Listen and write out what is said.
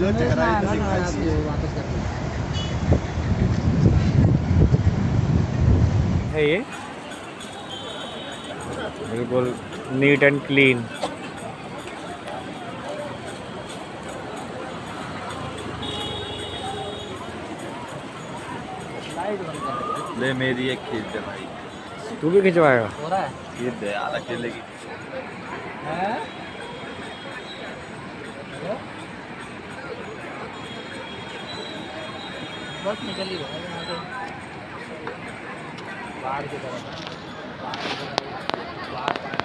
लो चेहरा है ये? बिल्कुल नीट एंड क्लीन। ले मेरी एक खींच दे भाई। तू भी खिंचवाएगा? ये दे अकेले की बस निकल ही। है यहाँ से बाहर की तरफ़। बाहर